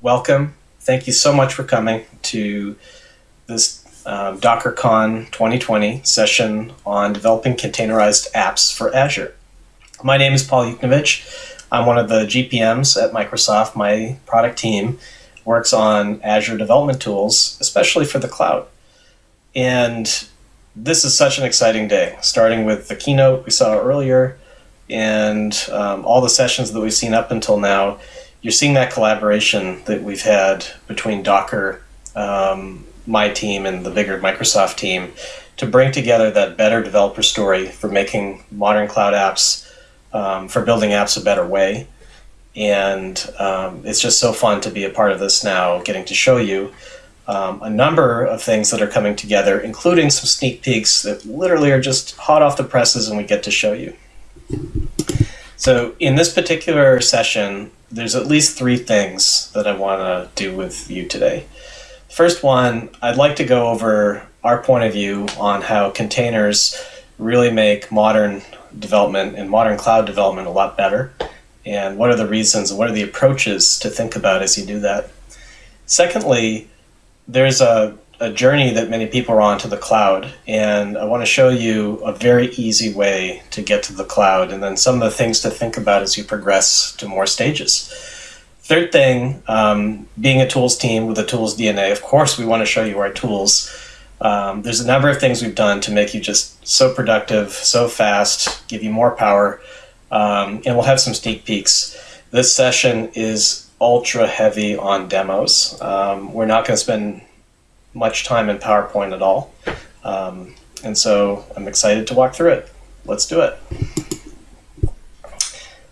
Welcome. Thank you so much for coming to this um, DockerCon 2020 session on developing containerized apps for Azure. My name is Paul Yuknewicz. I'm one of the GPMs at Microsoft. My product team works on Azure development tools, especially for the cloud. And this is such an exciting day, starting with the keynote we saw earlier and um, all the sessions that we've seen up until now. You're seeing that collaboration that we've had between Docker, um, my team, and the bigger Microsoft team to bring together that better developer story for making modern cloud apps, um, for building apps a better way. And um, it's just so fun to be a part of this now, getting to show you um, a number of things that are coming together, including some sneak peeks that literally are just hot off the presses and we get to show you. So in this particular session, there's at least three things that I want to do with you today. First one, I'd like to go over our point of view on how containers really make modern development and modern cloud development a lot better and what are the reasons what are the approaches to think about as you do that. Secondly, there's a, a journey that many people are on to the cloud, and I want to show you a very easy way to get to the cloud, and then some of the things to think about as you progress to more stages. Third thing, um, being a tools team with a tools DNA, of course we want to show you our tools. Um, there's a number of things we've done to make you just so productive, so fast, give you more power, um, and we'll have some sneak peeks. This session is ultra heavy on demos. Um, we're not going to spend much time in PowerPoint at all. Um, and so I'm excited to walk through it. Let's do it.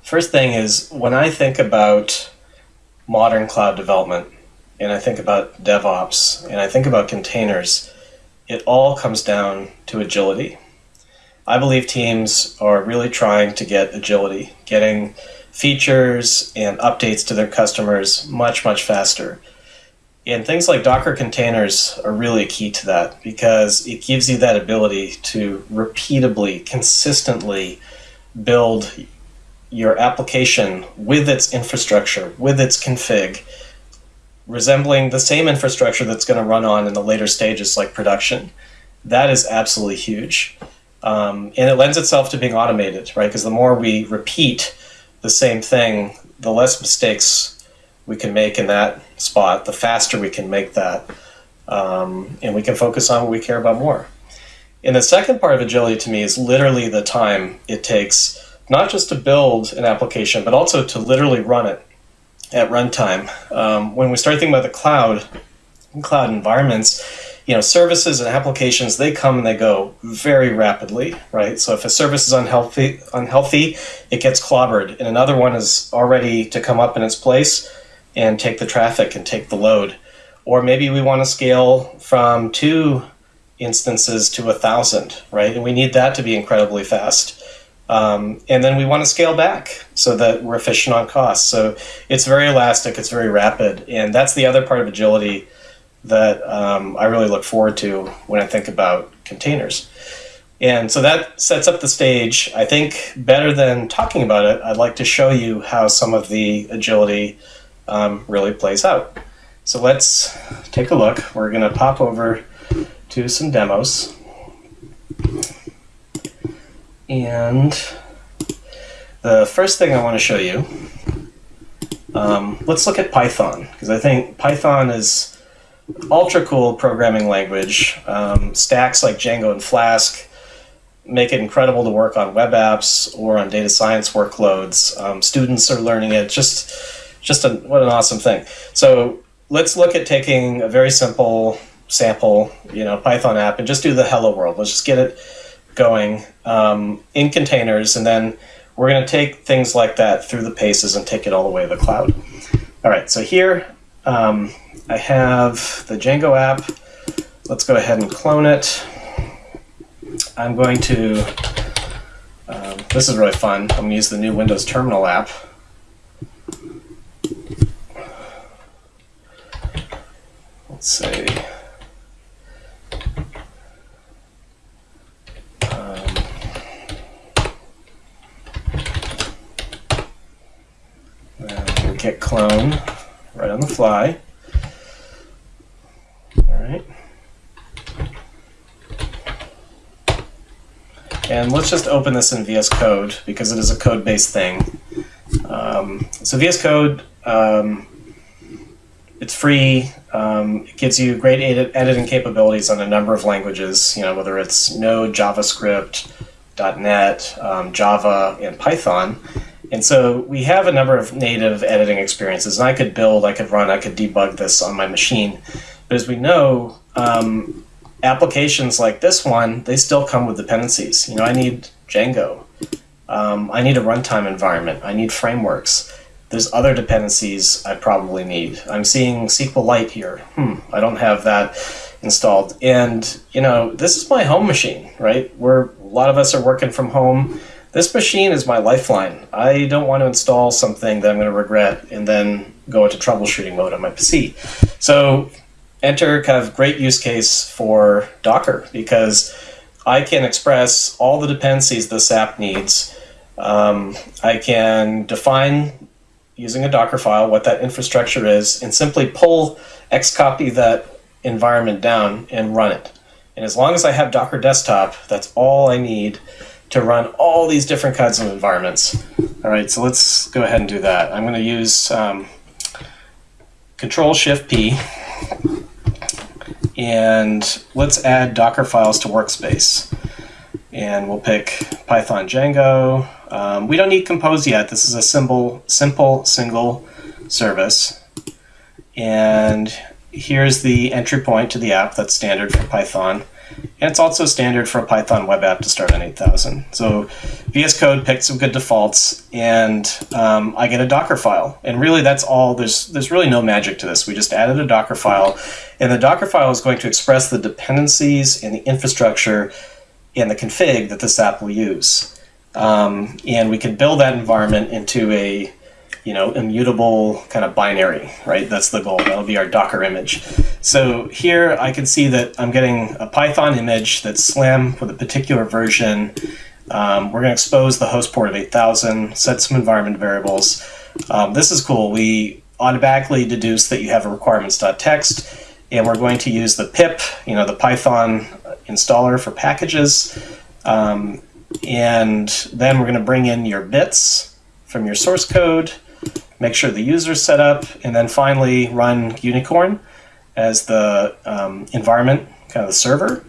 First thing is when I think about modern cloud development and I think about DevOps and I think about containers, it all comes down to agility. I believe teams are really trying to get agility, getting features and updates to their customers much, much faster. And things like Docker containers are really key to that because it gives you that ability to repeatably, consistently build your application with its infrastructure, with its config, resembling the same infrastructure that's going to run on in the later stages like production. That is absolutely huge. Um, and it lends itself to being automated, right? Because the more we repeat the same thing, the less mistakes we can make in that spot, the faster we can make that, um, and we can focus on what we care about more. And the second part of agility to me is literally the time it takes, not just to build an application, but also to literally run it at runtime. Um, when we start thinking about the cloud, cloud environments, you know, services and applications, they come and they go very rapidly, right? So if a service is unhealthy, unhealthy, it gets clobbered, and another one is already to come up in its place and take the traffic and take the load. Or maybe we want to scale from two instances to a thousand, right? And we need that to be incredibly fast. Um, and then we want to scale back so that we're efficient on costs. So it's very elastic, it's very rapid, and that's the other part of agility that um, I really look forward to when I think about containers. And so that sets up the stage. I think better than talking about it, I'd like to show you how some of the agility um, really plays out. So let's take a look. We're going to pop over to some demos. And the first thing I want to show you, um, let's look at Python, because I think Python is ultra cool programming language. Um, stacks like Django and Flask make it incredible to work on web apps or on data science workloads. Um, students are learning it. Just, just a, what an awesome thing. So let's look at taking a very simple sample, you know, Python app and just do the hello world. Let's just get it going um, in containers, and then we're going to take things like that through the paces and take it all the way to the cloud. All right, so here um, I have the Django app. Let's go ahead and clone it. I'm going to, um, this is really fun. I'm going to use the new Windows Terminal app. Let's say, um, git clone right on the fly. All right. And let's just open this in VS Code because it is a code-based thing. Um, so VS Code, um, it's free. Um, it gives you great edit editing capabilities on a number of languages. You know, whether it's Node, JavaScript, .NET, um, Java, and Python. And so we have a number of native editing experiences, and I could build, I could run, I could debug this on my machine. But as we know, um, applications like this one, they still come with dependencies. You know, I need Django. Um, I need a runtime environment. I need frameworks. There's other dependencies I probably need. I'm seeing SQLite here. Hmm, I don't have that installed. And, you know, this is my home machine, right? Where a lot of us are working from home. This machine is my lifeline. I don't want to install something that I'm going to regret and then go into troubleshooting mode on my PC. So enter kind of great use case for Docker because I can express all the dependencies this app needs. Um, I can define using a Docker file what that infrastructure is and simply pull xcopy that environment down and run it. And as long as I have Docker Desktop, that's all I need to run all these different kinds of environments. All right, so let's go ahead and do that. I'm going to use um, Control Shift P and let's add Docker files to Workspace. And we'll pick Python Django. Um, we don't need Compose yet. This is a simple, simple single service. And here's the entry point to the app that's standard for Python. And it's also standard for a Python web app to start on 8000. So VS Code picked some good defaults, and um, I get a Docker file. And really, that's all. There's there's really no magic to this. We just added a Docker file, and the Docker file is going to express the dependencies and the infrastructure and the config that this app will use. Um, and we can build that environment into a you know, immutable kind of binary, right? That's the goal. That'll be our Docker image. So here I can see that I'm getting a Python image that's slim with a particular version. Um, we're going to expose the host port of 8000, set some environment variables. Um, this is cool. We automatically deduce that you have a requirements.txt, and we're going to use the pip, you know, the Python installer for packages. Um, and then we're going to bring in your bits from your source code make sure the user is set up, and then finally run Gunicorn as the um, environment, kind of the server,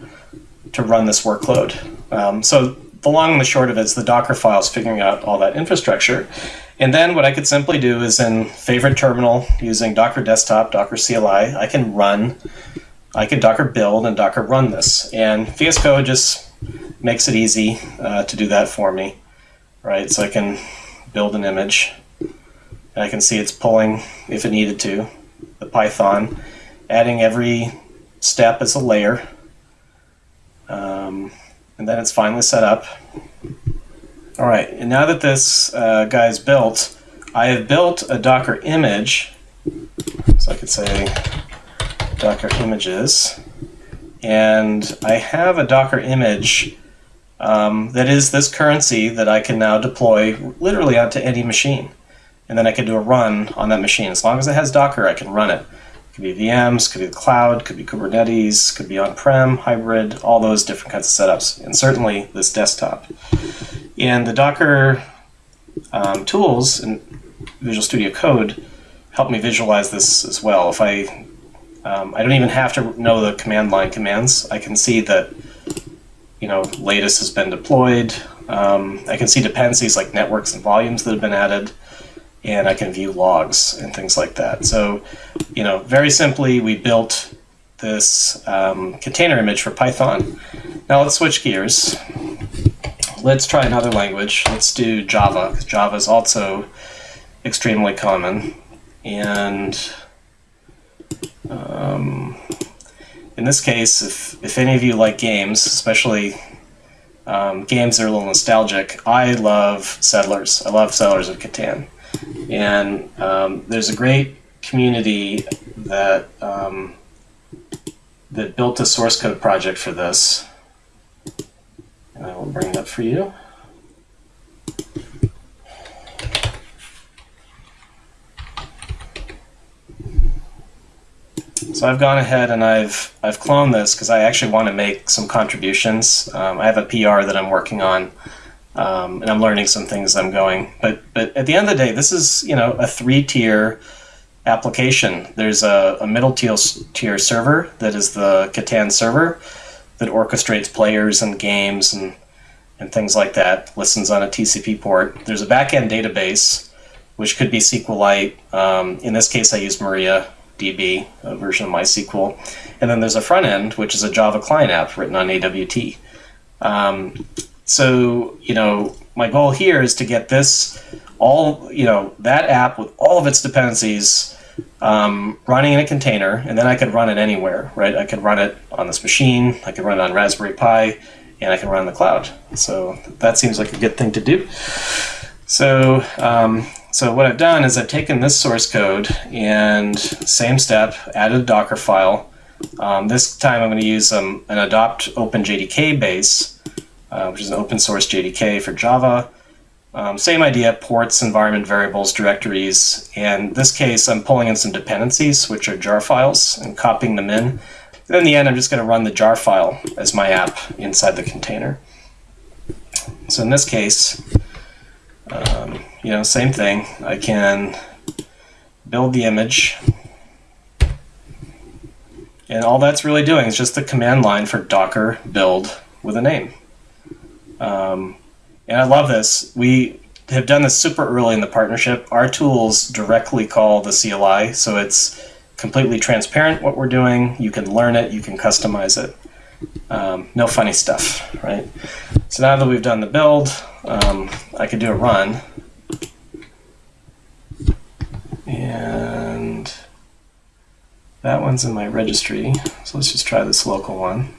to run this workload. Um, so the long and the short of it is the Docker files figuring out all that infrastructure. And then what I could simply do is in favorite terminal using Docker Desktop, Docker CLI, I can run, I can Docker build and Docker run this. And VS Code just makes it easy uh, to do that for me, right? So I can build an image and I can see it's pulling, if it needed to, the Python, adding every step as a layer. Um, and then it's finally set up. All right, and now that this uh, built, I have built a Docker image. So I could say Docker images. And I have a Docker image um, that is this currency that I can now deploy literally onto any machine and then I can do a run on that machine. As long as it has Docker, I can run it. It could be VMs, could be the cloud, could be Kubernetes, could be on-prem, hybrid, all those different kinds of setups, and certainly this desktop. And the Docker um, tools in Visual Studio Code help me visualize this as well. If I, um, I don't even have to know the command line commands. I can see that, you know, latest has been deployed. Um, I can see dependencies like networks and volumes that have been added and I can view logs and things like that. So, you know, very simply, we built this um, container image for Python. Now let's switch gears. Let's try another language. Let's do Java, Java is also extremely common. And um, in this case, if, if any of you like games, especially um, games that are a little nostalgic, I love Settlers. I love Settlers of Catan. And um, there's a great community that um, that built a source code project for this. And I will bring it up for you. So I've gone ahead and I've I've cloned this because I actually want to make some contributions. Um, I have a PR that I'm working on, um, and I'm learning some things I'm going. But but at the end of the day, this is you know a three tier application. There's a, a middle tier tier server that is the Catan server that orchestrates players and games and and things like that. Listens on a TCP port. There's a backend database, which could be SQLite. Um, in this case, I use Maria DB, a version of MySQL. And then there's a front end, which is a Java client app written on AWT. Um, so, you know, my goal here is to get this all, you know, that app with all of its dependencies um, running in a container, and then I could run it anywhere, right? I could run it on this machine, I could run it on Raspberry Pi, and I can run in the cloud. So that seems like a good thing to do. So um, so what I've done is I've taken this source code and same step, added a Docker file. Um, this time I'm going to use um, an adopt OpenJDK base, uh, which is an open source JDK for Java. Um, same idea, ports, environment variables, directories. And this case, I'm pulling in some dependencies, which are jar files, and copying them in. And in the end, I'm just going to run the jar file as my app inside the container. So in this case, um, you know, same thing. I can build the image. And all that's really doing is just the command line for docker build with a name. Um, and I love this. We have done this super early in the partnership. Our tools directly call the CLI, so it's completely transparent what we're doing. You can learn it, you can customize it. Um, no funny stuff, right? So now that we've done the build, um, I could do a run. And that one's in my registry. So let's just try this local one.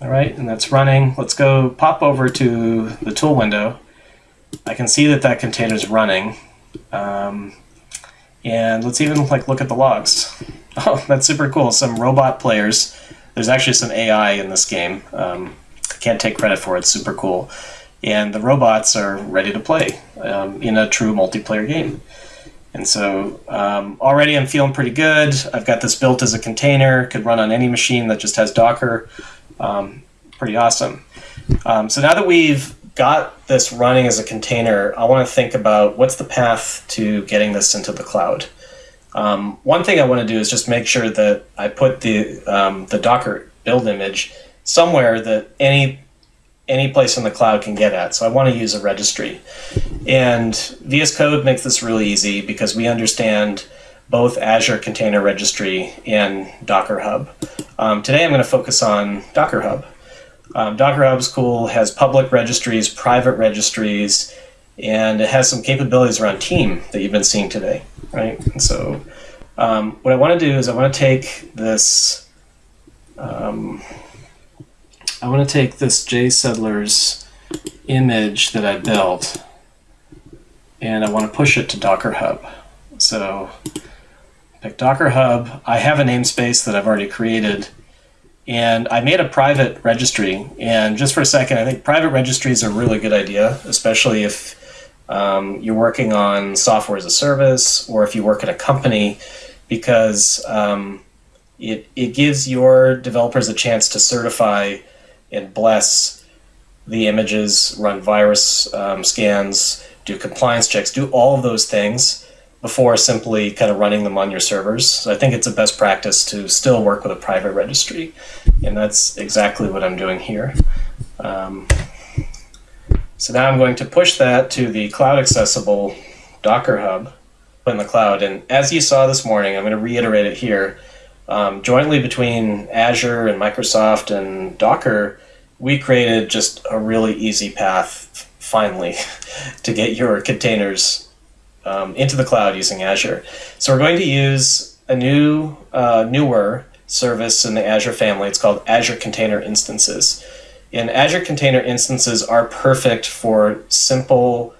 All right, and that's running. Let's go pop over to the tool window. I can see that that container is running. Um, and let's even like look at the logs. Oh, that's super cool. Some robot players. There's actually some AI in this game. Um, can't take credit for it. It's super cool. And the robots are ready to play um, in a true multiplayer game. And so um, already I'm feeling pretty good. I've got this built as a container, could run on any machine that just has Docker. Um, pretty awesome. Um, so now that we've got this running as a container, I want to think about what's the path to getting this into the cloud. Um, one thing I want to do is just make sure that I put the um, the Docker build image somewhere that any any place in the cloud can get at. So I want to use a registry. And VS Code makes this really easy because we understand both Azure Container Registry and Docker Hub. Um, today I'm going to focus on Docker Hub. Um, Docker Hub's cool, has public registries, private registries, and it has some capabilities around team that you've been seeing today, right? And so um, what I want to do is I want to take this um, I want to take this JSettlers image that I built and I want to push it to Docker Hub. So pick Docker Hub. I have a namespace that I've already created and I made a private registry. And just for a second, I think private registries are a really good idea, especially if um, you're working on software as a service or if you work at a company because um, it, it gives your developers a chance to certify and bless the images, run virus um, scans, do compliance checks, do all of those things before simply kind of running them on your servers. So I think it's a best practice to still work with a private registry, and that's exactly what I'm doing here. Um, so now I'm going to push that to the cloud accessible Docker Hub in the cloud. And as you saw this morning, I'm going to reiterate it here um, jointly between Azure and Microsoft and Docker, we created just a really easy path, finally, to get your containers um, into the cloud using Azure. So we're going to use a new, uh, newer service in the Azure family. It's called Azure Container Instances. And Azure Container Instances are perfect for simple,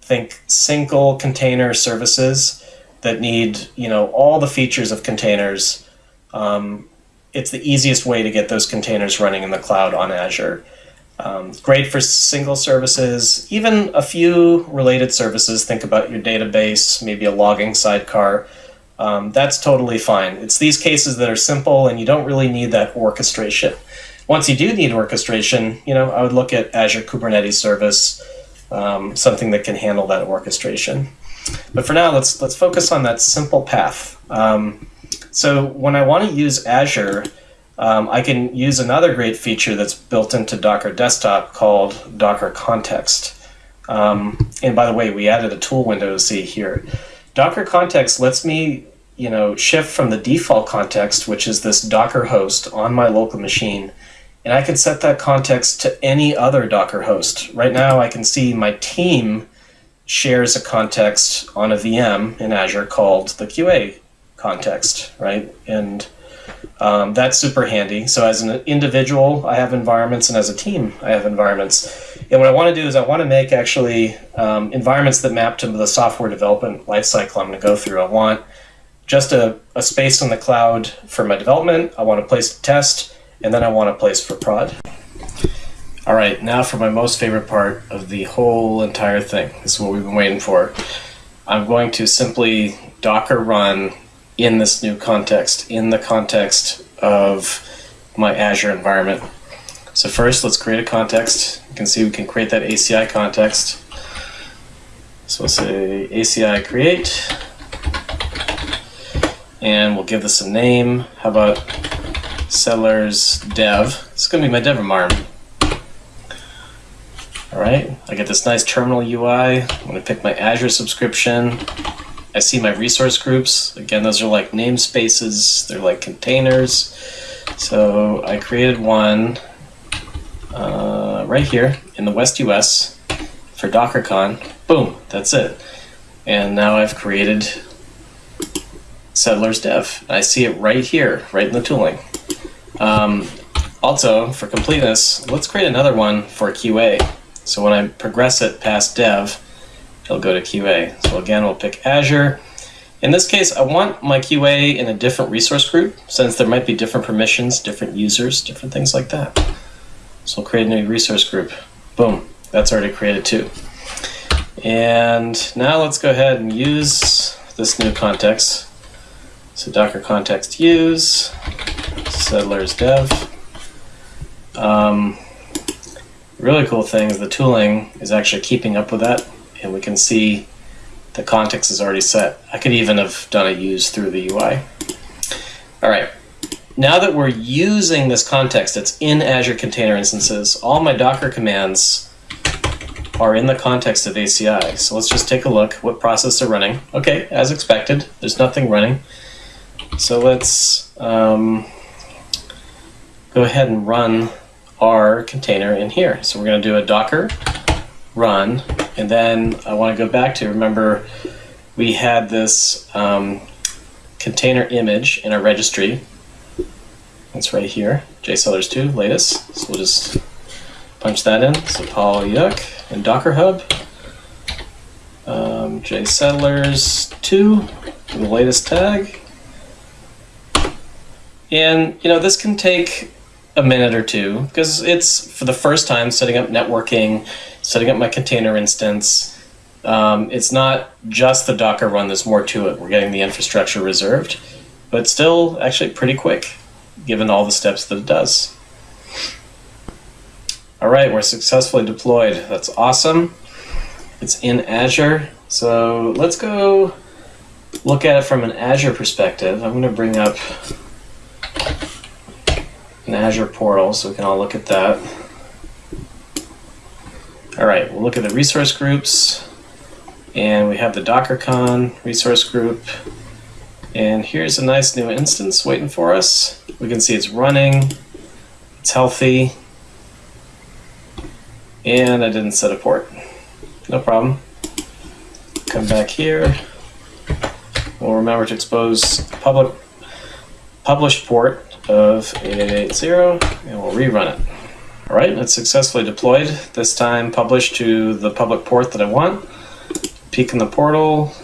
think single container services that need, you know, all the features of containers um, it's the easiest way to get those containers running in the cloud on Azure. Um, great for single services, even a few related services. Think about your database, maybe a logging sidecar. Um, that's totally fine. It's these cases that are simple and you don't really need that orchestration. Once you do need orchestration, you know, I would look at Azure Kubernetes Service, um, something that can handle that orchestration. But for now, let's let's focus on that simple path. Um, so when I want to use Azure, um, I can use another great feature that's built into Docker Desktop called Docker Context. Um, and by the way, we added a tool window to see here. Docker Context lets me, you know, shift from the default context, which is this Docker host on my local machine, and I can set that context to any other Docker host. Right now, I can see my team shares a context on a VM in Azure called the QA context, right? And um, that's super handy. So as an individual, I have environments, and as a team, I have environments. And what I want to do is I want to make actually um, environments that map to the software development lifecycle I'm going to go through. I want just a, a space in the cloud for my development. I want a place to test, and then I want a place for prod. All right, now for my most favorite part of the whole entire thing. This is what we've been waiting for. I'm going to simply Docker run in this new context, in the context of my Azure environment. So first, let's create a context. You can see we can create that ACI context. So we'll say ACI create, and we'll give this a name. How about settlers dev? It's going to be my dev environment. All right, I get this nice terminal UI. I'm to pick my Azure subscription. I see my resource groups. Again, those are like namespaces. They're like containers. So I created one uh, right here in the West US for DockerCon. Boom, that's it. And now I've created Settlers Dev. I see it right here, right in the tooling. Um, also, for completeness, let's create another one for QA. So when I progress it past dev, it'll go to QA. So again, we'll pick Azure. In this case, I want my QA in a different resource group since there might be different permissions, different users, different things like that. So we'll create a new resource group. Boom, that's already created too. And now let's go ahead and use this new context. So Docker context use, settlers dev. Um, really cool thing is the tooling is actually keeping up with that and we can see the context is already set. I could even have done a use through the UI. All right, now that we're using this context, it's in Azure Container Instances, all my Docker commands are in the context of ACI. So let's just take a look what process are running. Okay, as expected, there's nothing running. So let's um, go ahead and run our container in here. So we're going to do a docker run, and then I want to go back to remember we had this um, container image in our registry. It's right here, jsettlers2 latest. So we'll just punch that in. So Paul Yuck and Docker Hub, um, jsettlers2 the latest tag. And you know this can take a minute or two because it's for the first time setting up networking, setting up my container instance. Um, it's not just the Docker run, there's more to it. We're getting the infrastructure reserved, but still actually pretty quick given all the steps that it does. All right, we're successfully deployed. That's awesome. It's in Azure. So let's go look at it from an Azure perspective. I'm going to bring up an Azure portal so we can all look at that. All right, we'll look at the resource groups and we have the DockerCon resource group. And here's a nice new instance waiting for us. We can see it's running, it's healthy, and I didn't set a port. No problem. Come back here. We'll remember to expose public published port of 8880 and we'll rerun it. All right, it's successfully deployed. This time published to the public port that I want. Peek in the portal.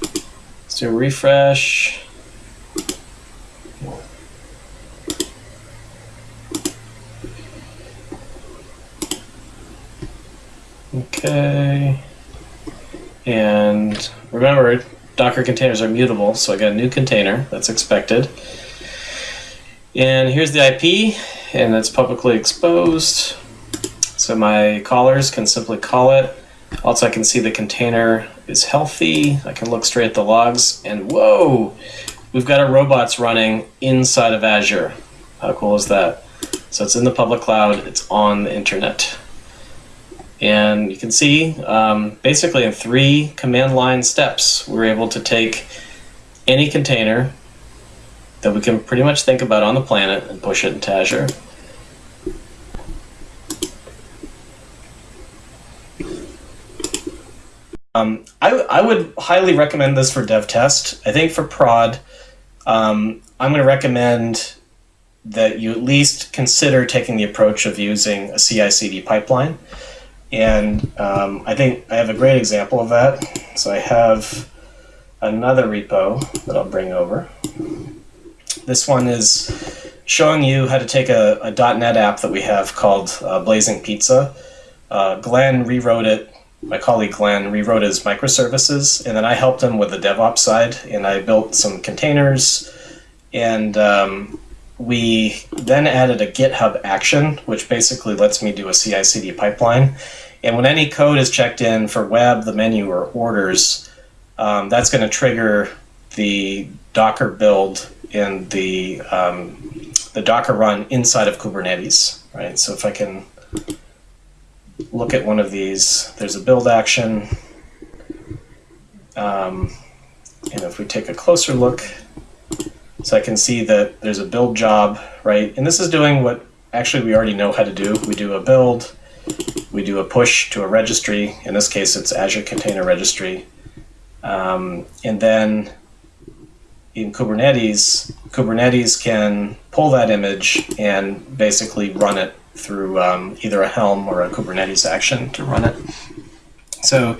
Let's do a refresh. Okay. And remember, Docker containers are mutable, so I got a new container that's expected. And here's the IP, and it's publicly exposed. So my callers can simply call it. Also, I can see the container is healthy. I can look straight at the logs, and whoa, we've got our robots running inside of Azure. How cool is that? So it's in the public cloud, it's on the internet. And you can see, um, basically in three command line steps, we're able to take any container that we can pretty much think about on the planet and push it into Azure. Um, I, I would highly recommend this for dev test. I think for prod, um, I'm going to recommend that you at least consider taking the approach of using a CI/CD pipeline. And um, I think I have a great example of that. So I have another repo that I'll bring over. This one is showing you how to take a, a .NET app that we have called uh, Blazing Pizza. Uh, Glenn rewrote it, my colleague Glenn rewrote his microservices, and then I helped him with the DevOps side, and I built some containers, and um, we then added a GitHub action, which basically lets me do a CI CD pipeline. And when any code is checked in for web, the menu, or orders, um, that's going to trigger the Docker build in the, um, the Docker run inside of Kubernetes, right? So if I can look at one of these, there's a build action. Um, and if we take a closer look, so I can see that there's a build job, right? And this is doing what actually we already know how to do. We do a build, we do a push to a registry. In this case, it's Azure Container Registry. Um, and then in Kubernetes, Kubernetes can pull that image and basically run it through um, either a Helm or a Kubernetes action to run it. So,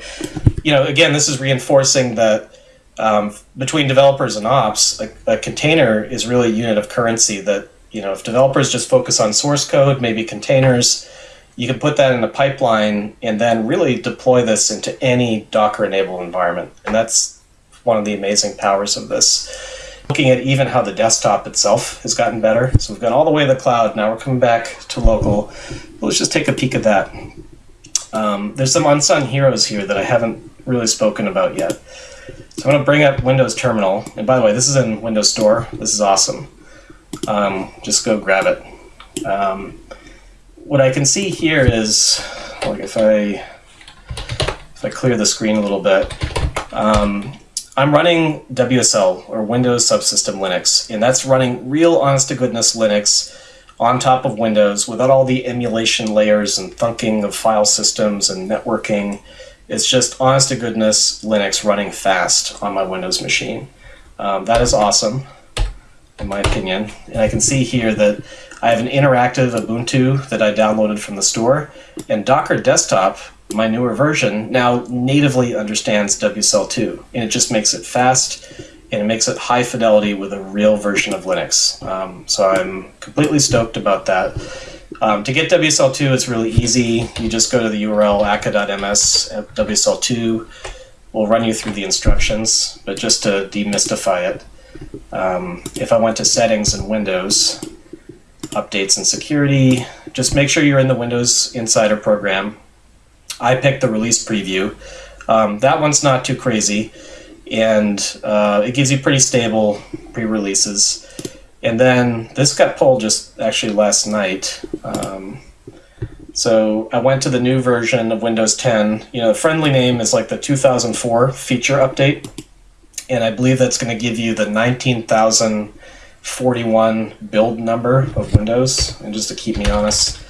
you know, again, this is reinforcing that um, between developers and ops, a, a, container is really a unit of currency that, you know, if developers just focus on source code, maybe containers, you can put that in a pipeline and then really deploy this into any Docker-enabled environment. And that's one of the amazing powers of this. Looking at even how the desktop itself has gotten better. So we've gone all the way to the cloud. Now we're coming back to local. Let's just take a peek at that. Um, there's some unsung heroes here that I haven't really spoken about yet. So I'm going to bring up Windows Terminal. And by the way, this is in Windows Store. This is awesome. Um, just go grab it. Um, what I can see here is, like if I if I clear the screen a little bit, um, I'm running WSL or Windows Subsystem Linux, and that's running real honest-to-goodness Linux on top of Windows without all the emulation layers and thunking of file systems and networking it's just honest to goodness Linux running fast on my Windows machine. Um, that is awesome, in my opinion. And I can see here that I have an interactive Ubuntu that I downloaded from the store, and Docker Desktop, my newer version, now natively understands WSL2, and it just makes it fast and it makes it high fidelity with a real version of Linux. Um, so I'm completely stoked about that. Um, to get WSL2, it's really easy. You just go to the URL aka.ms WSL2. We'll run you through the instructions, but just to demystify it, um, if I went to settings and Windows, updates and security, just make sure you're in the Windows Insider program. I picked the release preview. Um, that one's not too crazy, and uh, it gives you pretty stable pre-releases. And then this got pulled just actually last night. Um, so I went to the new version of Windows 10. You know, the friendly name is like the 2004 feature update. And I believe that's going to give you the 19,041 build number of Windows. And just to keep me honest,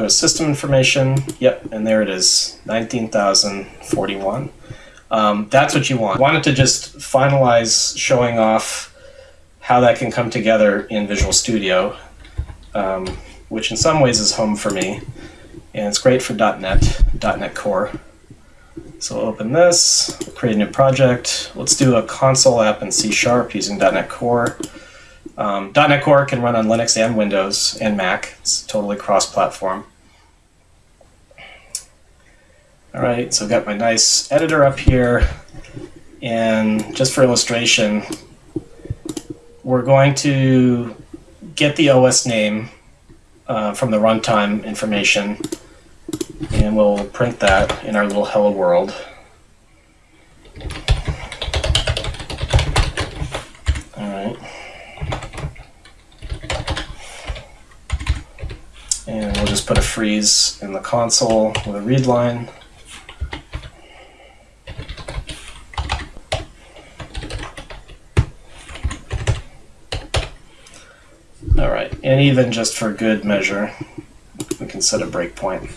go to system information. Yep, and there it is, 19,041. Um, that's what you want. I wanted to just finalize showing off how that can come together in Visual Studio, um, which in some ways is home for me. And it's great for .NET, .NET Core. So we'll open this, create a new project. Let's do a console app in C Sharp using .NET Core. Um, .NET Core can run on Linux and Windows and Mac. It's totally cross-platform. All right, so I've got my nice editor up here. And just for illustration, we're going to get the OS name uh, from the runtime information, and we'll print that in our little hello world. All right. And we'll just put a freeze in the console with a read line. All right, and even just for good measure, we can set a breakpoint.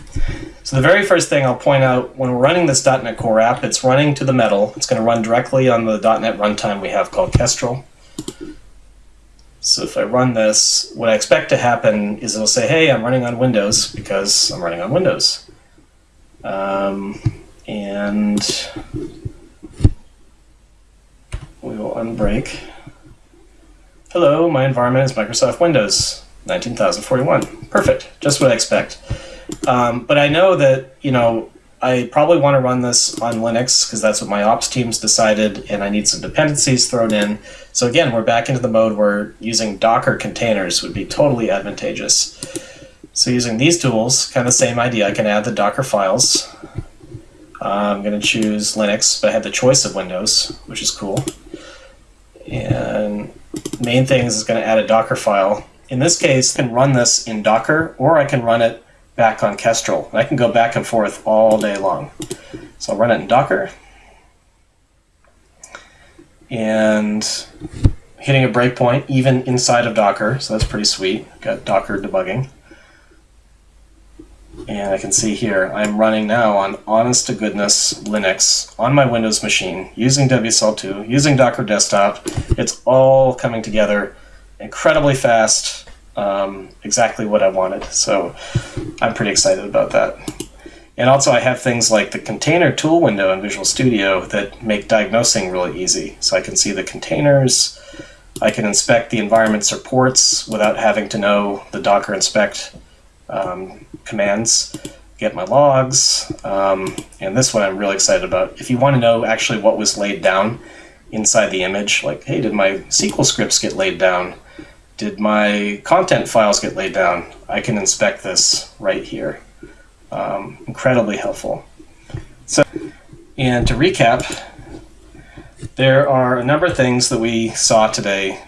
So the very first thing I'll point out, when we're running this .NET Core app, it's running to the metal. It's going to run directly on the .NET runtime we have called Kestrel. So if I run this, what I expect to happen is it'll say, hey, I'm running on Windows because I'm running on Windows. Um, and we will unbreak. Hello, my environment is Microsoft Windows 19041. Perfect, just what I expect. Um, but I know that, you know, I probably want to run this on Linux because that's what my ops teams decided, and I need some dependencies thrown in. So again, we're back into the mode where using Docker containers would be totally advantageous. So using these tools, kind of the same idea, I can add the Docker files. Uh, I'm going to choose Linux, but I have the choice of Windows, which is cool. And main thing is going to add a Docker file. In this case, I can run this in Docker, or I can run it back on Kestrel. I can go back and forth all day long. So I'll run it in Docker. And hitting a breakpoint even inside of Docker, so that's pretty sweet. Got Docker debugging. And I can see here, I'm running now on honest to goodness Linux on my Windows machine using WSL2, using Docker Desktop. It's all coming together incredibly fast, um, exactly what I wanted. So I'm pretty excited about that. And also I have things like the container tool window in Visual Studio that make diagnosing really easy. So I can see the containers, I can inspect the environment supports without having to know the docker inspect um, commands, get my logs, um, and this one I'm really excited about. If you want to know actually what was laid down inside the image, like, hey, did my SQL scripts get laid down? Did my content files get laid down? I can inspect this right here. Um, incredibly helpful. So, and to recap, there are a number of things that we saw today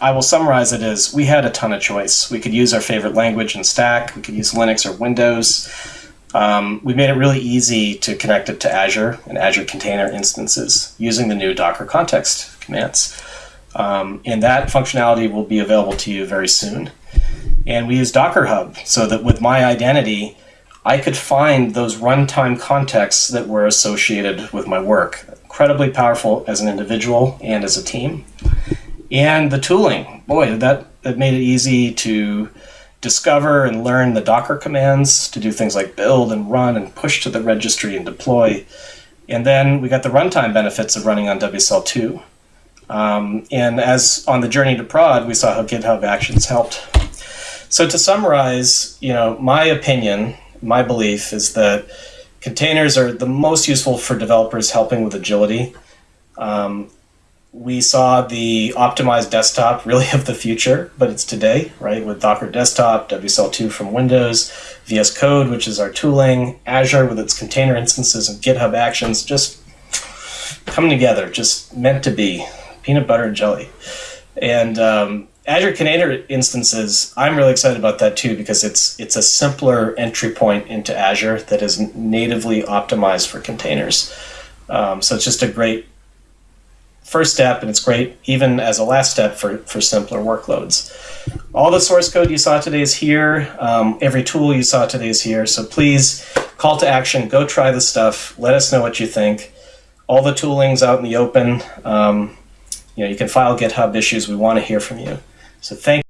I will summarize it as we had a ton of choice. We could use our favorite language and stack, we could use Linux or Windows. Um, we made it really easy to connect it to Azure and Azure container instances using the new Docker context commands. Um, and that functionality will be available to you very soon. And we use Docker Hub so that with my identity, I could find those runtime contexts that were associated with my work. Incredibly powerful as an individual and as a team and the tooling. Boy, that, that made it easy to discover and learn the Docker commands to do things like build and run and push to the registry and deploy. And then we got the runtime benefits of running on WSL2. Um, and as on the journey to prod, we saw how GitHub Actions helped. So to summarize, you know, my opinion, my belief is that containers are the most useful for developers helping with agility. Um, we saw the optimized desktop really of the future, but it's today, right? With Docker Desktop, WSL2 from Windows, VS Code, which is our tooling, Azure with its container instances and GitHub Actions, just coming together, just meant to be, peanut butter and jelly. And um, Azure Container Instances, I'm really excited about that too because it's it's a simpler entry point into Azure that is natively optimized for containers. Um, so it's just a great first step, and it's great even as a last step for, for simpler workloads. All the source code you saw today is here. Um, every tool you saw today is here. So please, call to action, go try the stuff. Let us know what you think. All the tooling's out in the open. Um, you know, you can file GitHub issues. We want to hear from you. So thank